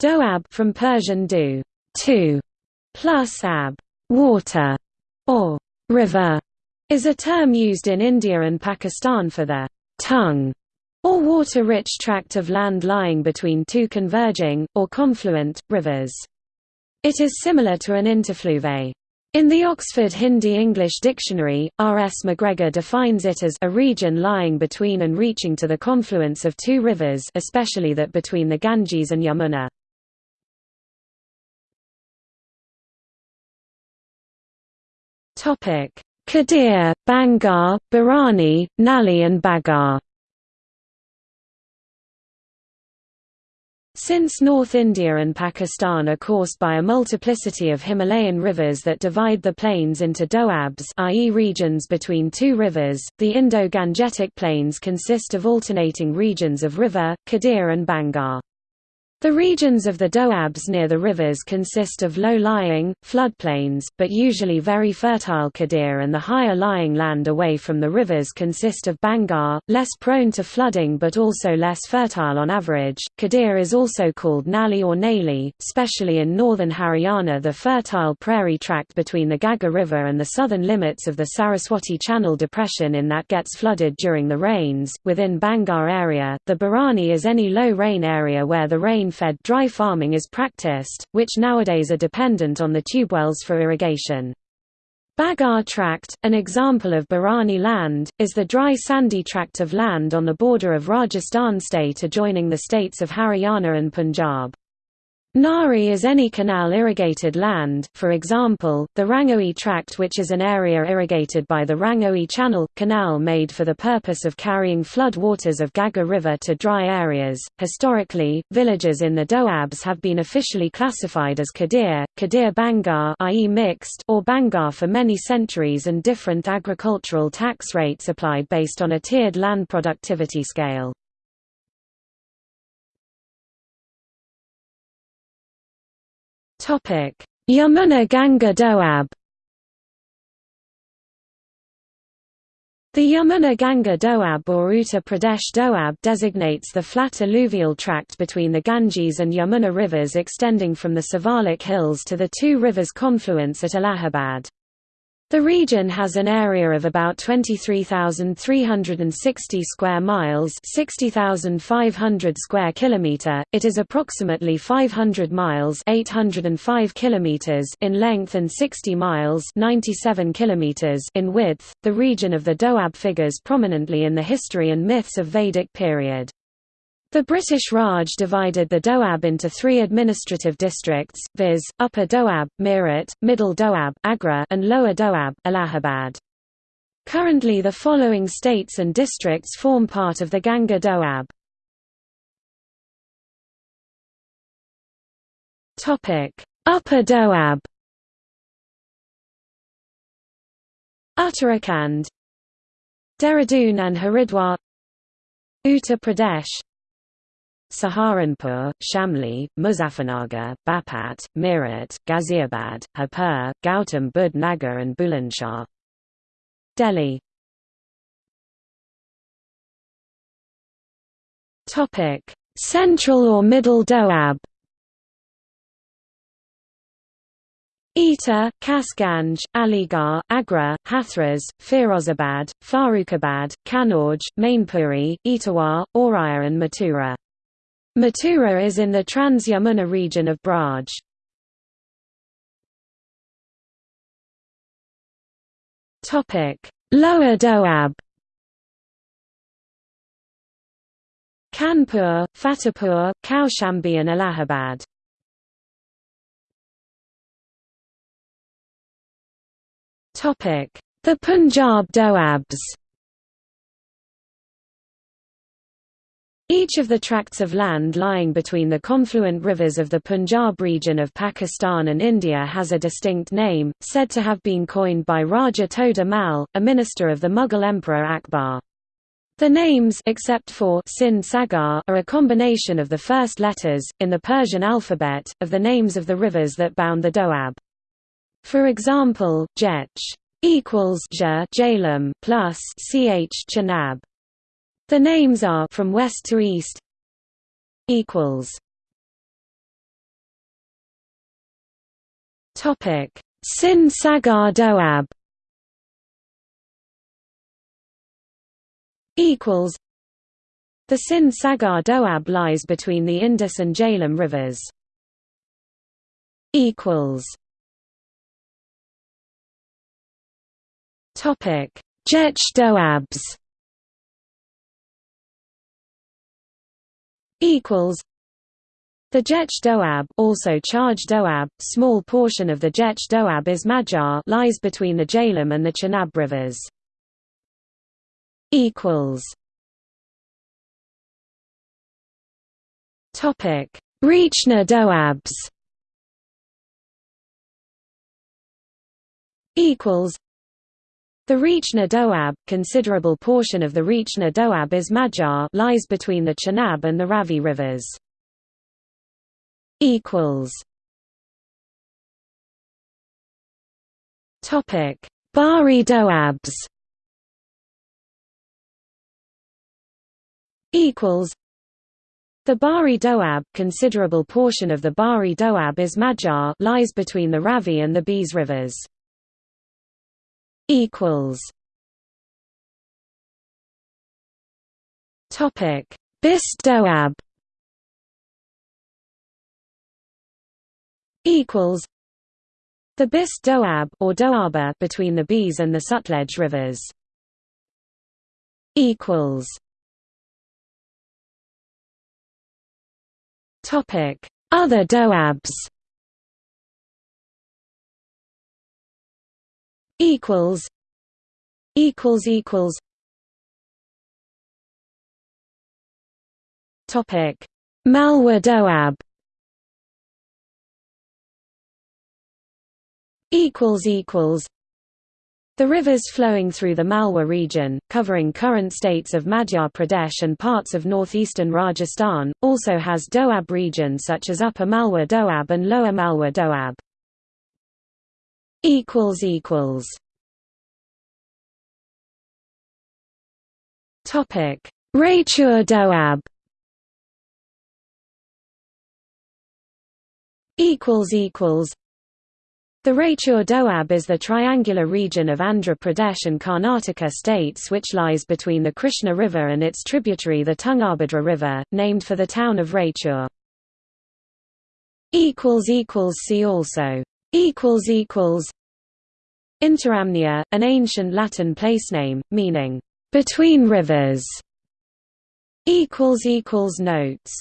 Doab from Persian do, two, plus ab, water, or river, is a term used in India and Pakistan for the tongue or water-rich tract of land lying between two converging, or confluent, rivers. It is similar to an interfluve. In the Oxford Hindi-English Dictionary, R. S. McGregor defines it as a region lying between and reaching to the confluence of two rivers especially that between the Ganges and Yamuna. Kadir, Bangar, Barani, Nali and Bagar Since North India and Pakistan are coursed by a multiplicity of Himalayan rivers that divide the plains into doabs i.e. regions between two rivers, the Indo-Gangetic plains consist of alternating regions of river, Kadir and Bangar. The regions of the doabs near the rivers consist of low-lying, floodplains, but usually very fertile Kadir and the higher-lying land away from the rivers consist of Bangar, less prone to flooding but also less fertile on average. Kadir is also called Nali or Naili, especially in northern Haryana the fertile prairie tract between the Ghaggar River and the southern limits of the Saraswati Channel depression in that gets flooded during the rains. Within Bangar area, the Barani is any low-rain area where the rain rain-fed dry farming is practiced, which nowadays are dependent on the tubewells for irrigation. Bagar tract, an example of Barani land, is the dry sandy tract of land on the border of Rajasthan state adjoining the states of Haryana and Punjab. Nahri is any canal-irrigated land, for example, the Rangoi Tract which is an area irrigated by the Rangoi Channel, canal made for the purpose of carrying flood waters of Ghaggar River to dry areas. Historically, villages in the Doabs have been officially classified as Kadir, Kadir Bangar i.e. mixed or Bangar for many centuries and different agricultural tax rates applied based on a tiered land productivity scale. Yamuna Ganga Doab. The Yamuna Ganga Doab or Uttar Pradesh Doab designates the flat alluvial tract between the Ganges and Yamuna rivers extending from the Shivalik Hills to the two rivers' confluence at Allahabad. The region has an area of about 23,360 square miles, 60,500 square kilometer. It is approximately 500 miles, 805 kilometers in length and 60 miles, 97 kilometers in width. The region of the Doab figures prominently in the history and myths of Vedic period. The British Raj divided the Doab into three administrative districts, viz., Upper Doab, Meerut, Middle Doab, Agra, and Lower Doab, Allahabad. Currently the following states and districts form part of the Ganga Doab. Upper Doab Uttarakhand Dehradun and Haridwar Uttar Pradesh Saharanpur, Shamli, Muzaffarnagar, Baghpat, Meerut, Ghaziabad, Hapur, Gautam Budh Nagar and Bulandshahr. Delhi Central or Middle Doab Etah, Kasganj, Aligarh, Agra, Hathras, Firozabad, Farrukhabad, Kannauj, Mainpuri, Etawah, Auraiya and Mathura. Mathura is in the Trans-Yamuna region of Braj. Lower Doab. Kanpur, Fatehpur, Kaushambi and Allahabad. The Punjab Doabs Each of the tracts of land lying between the confluent rivers of the Punjab region of Pakistan and India has a distinct name, said to have been coined by Raja Toda Mal, a minister of the Mughal Emperor Akbar. The names except for Sindh Sagar are a combination of the first letters, in the Persian alphabet, of the names of the rivers that bound the Doab. For example, Jech equals Jhelum plus Ch Chenab. The names are from west to east equals Topic: Sindh Sagar Doab equals The Sindh Sagar Doab lies between the Indus and Jhelum rivers. equals Topic: Jech Doabs equals the Jech Doab, also Chaj Doab, small portion of the Jech Doab is Magyar lies between the Jhelum and the Chenab rivers. Equals. Topic: Rechna Doabs. Equals. The Rechna Doab, considerable portion of the Rechna Doab is Magyar lies between the Chenab and the Ravi rivers. Bari Doabs. The Bari Doab, considerable portion of the Bari Doab is Magyar lies between the Ravi and the Beas rivers. Equals. Topic: Bist Doab equals the Bist Doab or Doaba between the Beas and the Sutlej rivers. Equals. Topic. Other Doabs equals equals equals. Topic. Malwa Doab equals equals. The rivers flowing through the Malwa region, covering current states of Madhya Pradesh and parts of northeastern Rajasthan, also has Doab region such as Upper Malwa Doab and Lower Malwa Doab. Topic: Raichur Doab. Equals equals the Raichur Doab is the triangular region of Andhra Pradesh and Karnataka states which lies between the Krishna River and its tributary the Tungabhadra River, named for the town of Raichur. See also Interamnia, an ancient Latin place name, meaning, between rivers Notes